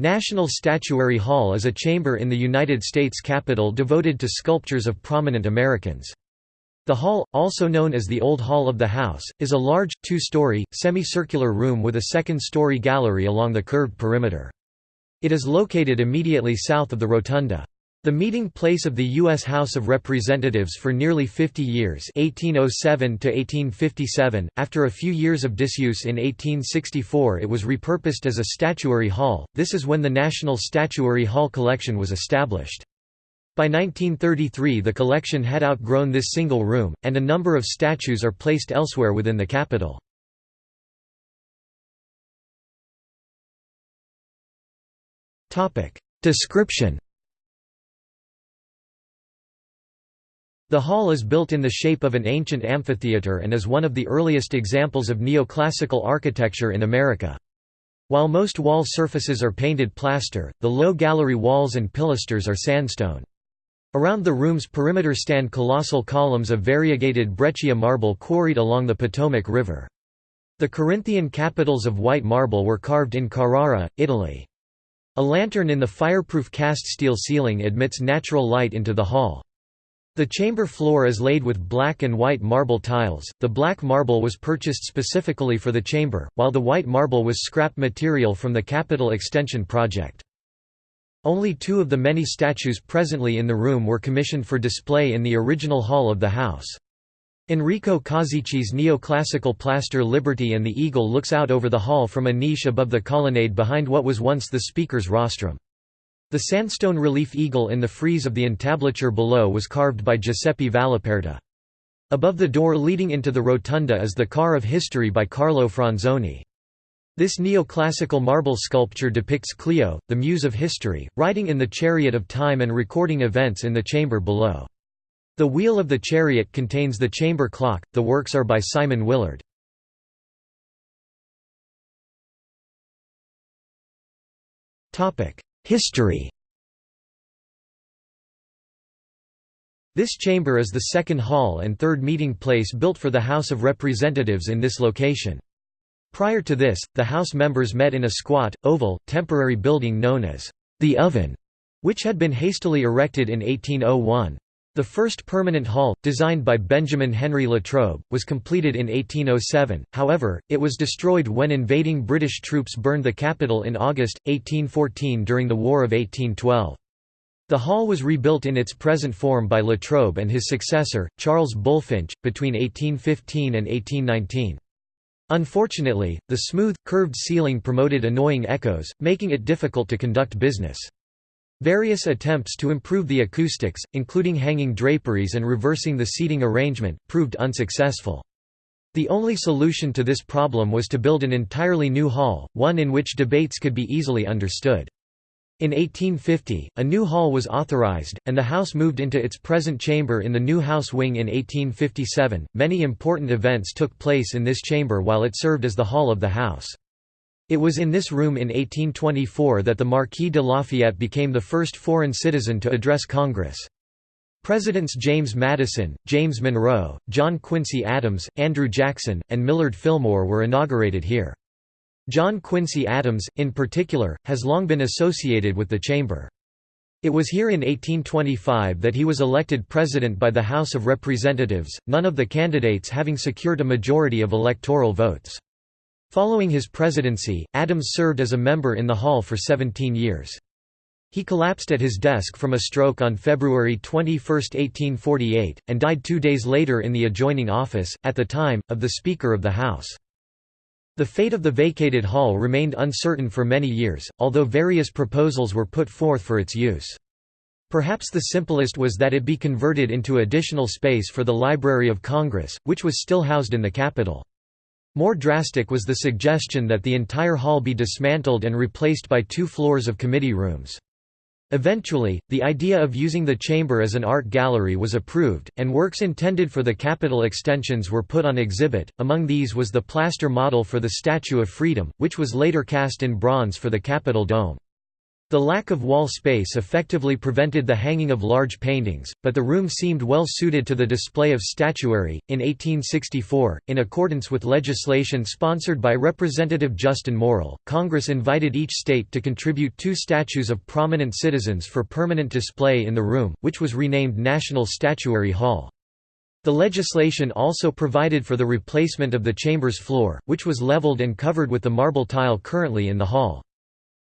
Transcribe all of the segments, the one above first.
National Statuary Hall is a chamber in the United States Capitol devoted to sculptures of prominent Americans. The hall, also known as the Old Hall of the House, is a large, two-story, semicircular room with a second-story gallery along the curved perimeter. It is located immediately south of the rotunda. The meeting place of the U.S. House of Representatives for nearly 50 years 1807 after a few years of disuse in 1864 it was repurposed as a statuary hall, this is when the National Statuary Hall collection was established. By 1933 the collection had outgrown this single room, and a number of statues are placed elsewhere within the Capitol. Description The hall is built in the shape of an ancient amphitheater and is one of the earliest examples of neoclassical architecture in America. While most wall surfaces are painted plaster, the low gallery walls and pilasters are sandstone. Around the room's perimeter stand colossal columns of variegated breccia marble quarried along the Potomac River. The Corinthian capitals of white marble were carved in Carrara, Italy. A lantern in the fireproof cast steel ceiling admits natural light into the hall. The chamber floor is laid with black and white marble tiles. The black marble was purchased specifically for the chamber, while the white marble was scrap material from the Capitol Extension project. Only two of the many statues presently in the room were commissioned for display in the original hall of the house. Enrico Causici's neoclassical plaster Liberty and the Eagle looks out over the hall from a niche above the colonnade behind what was once the speaker's rostrum. The sandstone relief eagle in the frieze of the entablature below was carved by Giuseppe Valaperta. Above the door leading into the rotunda is the Car of History by Carlo Franzoni. This neoclassical marble sculpture depicts Clio, the muse of history, riding in the chariot of time and recording events in the chamber below. The wheel of the chariot contains the chamber clock. The works are by Simon Willard. History This chamber is the second hall and third meeting place built for the House of Representatives in this location. Prior to this, the House members met in a squat, oval, temporary building known as the Oven, which had been hastily erected in 1801. The first permanent hall, designed by Benjamin Henry Latrobe, was completed in 1807, however, it was destroyed when invading British troops burned the Capitol in August, 1814 during the War of 1812. The hall was rebuilt in its present form by Latrobe and his successor, Charles Bulfinch, between 1815 and 1819. Unfortunately, the smooth, curved ceiling promoted annoying echoes, making it difficult to conduct business. Various attempts to improve the acoustics, including hanging draperies and reversing the seating arrangement, proved unsuccessful. The only solution to this problem was to build an entirely new hall, one in which debates could be easily understood. In 1850, a new hall was authorized, and the House moved into its present chamber in the new House wing in 1857. Many important events took place in this chamber while it served as the hall of the House. It was in this room in 1824 that the Marquis de Lafayette became the first foreign citizen to address Congress. Presidents James Madison, James Monroe, John Quincy Adams, Andrew Jackson, and Millard Fillmore were inaugurated here. John Quincy Adams, in particular, has long been associated with the chamber. It was here in 1825 that he was elected president by the House of Representatives, none of the candidates having secured a majority of electoral votes. Following his presidency, Adams served as a member in the hall for 17 years. He collapsed at his desk from a stroke on February 21, 1848, and died two days later in the adjoining office, at the time, of the Speaker of the House. The fate of the vacated hall remained uncertain for many years, although various proposals were put forth for its use. Perhaps the simplest was that it be converted into additional space for the Library of Congress, which was still housed in the Capitol. More drastic was the suggestion that the entire hall be dismantled and replaced by two floors of committee rooms. Eventually, the idea of using the chamber as an art gallery was approved, and works intended for the Capitol extensions were put on exhibit. Among these was the plaster model for the Statue of Freedom, which was later cast in bronze for the Capitol dome. The lack of wall space effectively prevented the hanging of large paintings, but the room seemed well suited to the display of statuary. In 1864, in accordance with legislation sponsored by Representative Justin Morrill, Congress invited each state to contribute two statues of prominent citizens for permanent display in the room, which was renamed National Statuary Hall. The legislation also provided for the replacement of the chamber's floor, which was leveled and covered with the marble tile currently in the hall.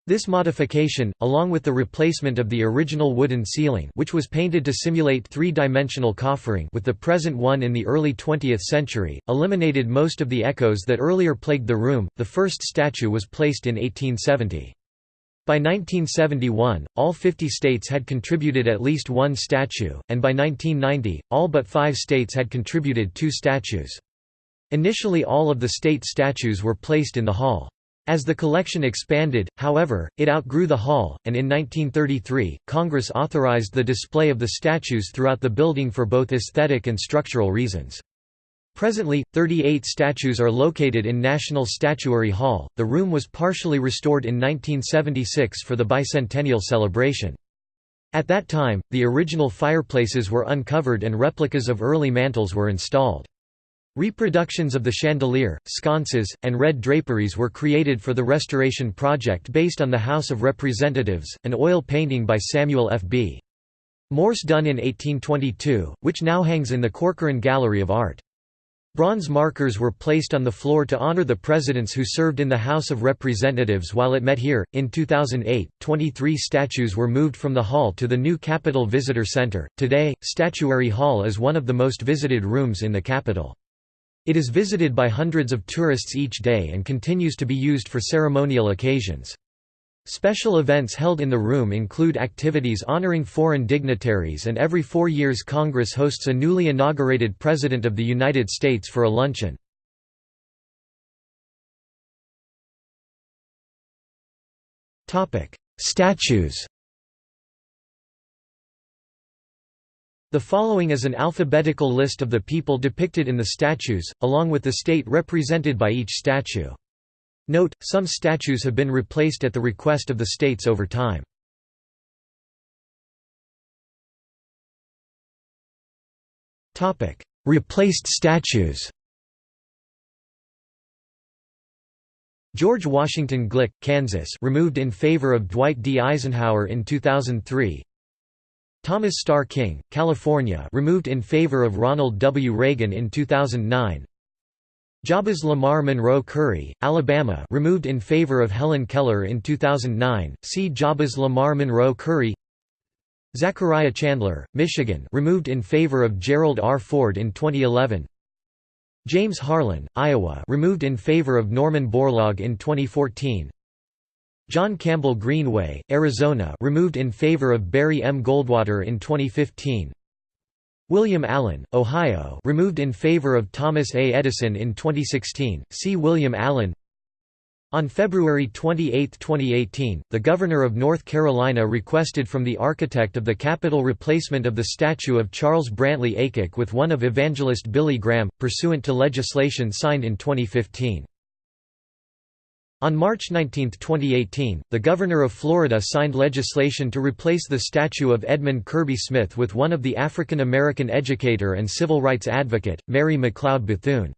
This modification, along with the replacement of the original wooden ceiling which was painted to simulate three-dimensional coffering with the present one in the early 20th century, eliminated most of the echoes that earlier plagued the room. The first statue was placed in 1870. By 1971, all 50 states had contributed at least one statue, and by 1990, all but five states had contributed two statues. Initially all of the state statues were placed in the hall. As the collection expanded, however, it outgrew the hall, and in 1933, Congress authorized the display of the statues throughout the building for both aesthetic and structural reasons. Presently, 38 statues are located in National Statuary Hall. The room was partially restored in 1976 for the bicentennial celebration. At that time, the original fireplaces were uncovered and replicas of early mantels were installed. Reproductions of the chandelier, sconces, and red draperies were created for the restoration project based on the House of Representatives, an oil painting by Samuel F. B. Morse done in 1822, which now hangs in the Corcoran Gallery of Art. Bronze markers were placed on the floor to honor the presidents who served in the House of Representatives while it met here. In 2008, 23 statues were moved from the hall to the new Capitol Visitor Center. Today, Statuary Hall is one of the most visited rooms in the Capitol. It is visited by hundreds of tourists each day and continues to be used for ceremonial occasions. Special events held in the room include activities honoring foreign dignitaries and every four years Congress hosts a newly inaugurated President of the United States for a luncheon. Statues The following is an alphabetical list of the people depicted in the statues, along with the state represented by each statue. Note, some statues have been replaced at the request of the states over time. Replaced statues George Washington Glick, Kansas removed in favor of Dwight D. Eisenhower in 2003 Thomas Starr King, California removed in favor of Ronald W. Reagan in 2009 Jabez Lamar Monroe Curry, Alabama removed in favor of Helen Keller in 2009, see Jabez Lamar Monroe Curry. Zachariah Chandler, Michigan removed in favor of Gerald R. Ford in 2011 James Harlan, Iowa removed in favor of Norman Borlaug in 2014 John Campbell Greenway, Arizona removed in favor of Barry M. Goldwater in 2015 William Allen, Ohio removed in favor of Thomas A. Edison in 2016, see William Allen on February 28, 2018, the Governor of North Carolina requested from the architect of the Capitol replacement of the statue of Charles Brantley Aycock with one of evangelist Billy Graham, pursuant to legislation signed in 2015. On March 19, 2018, the Governor of Florida signed legislation to replace the statue of Edmund Kirby Smith with one of the African American educator and civil rights advocate, Mary McLeod Bethune.